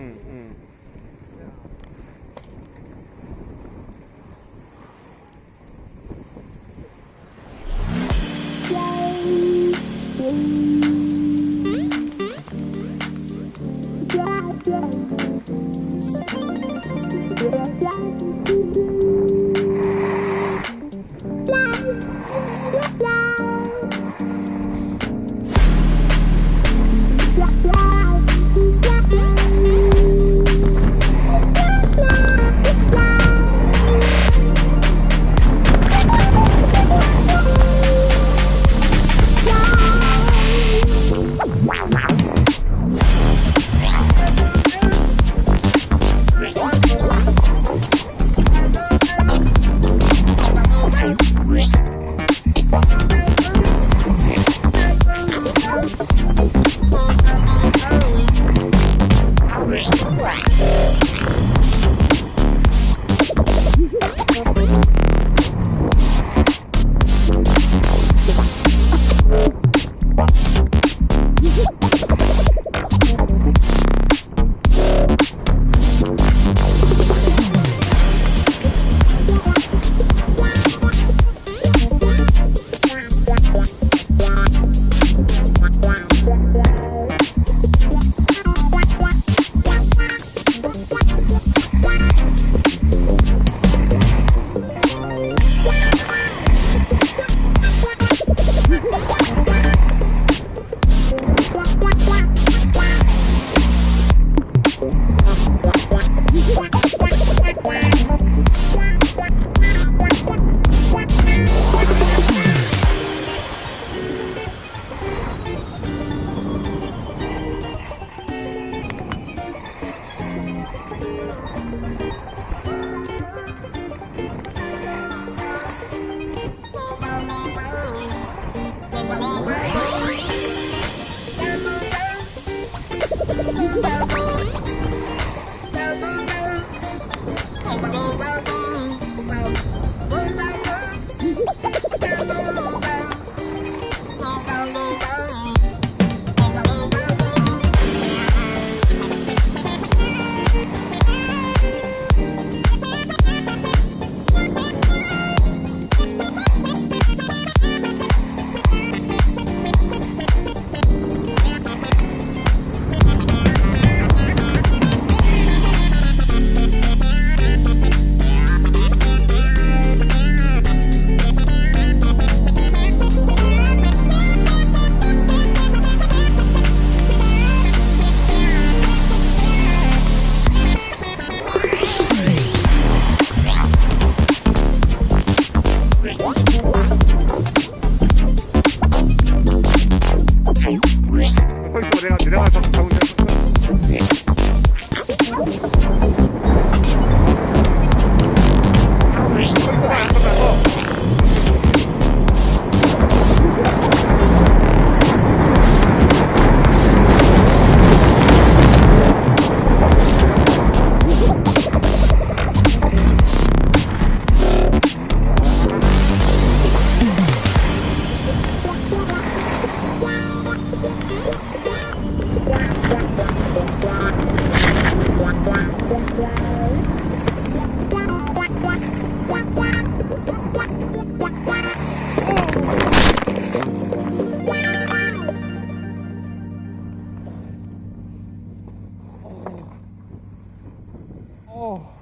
ừ, ừ. Yeah. Gracias. Oh.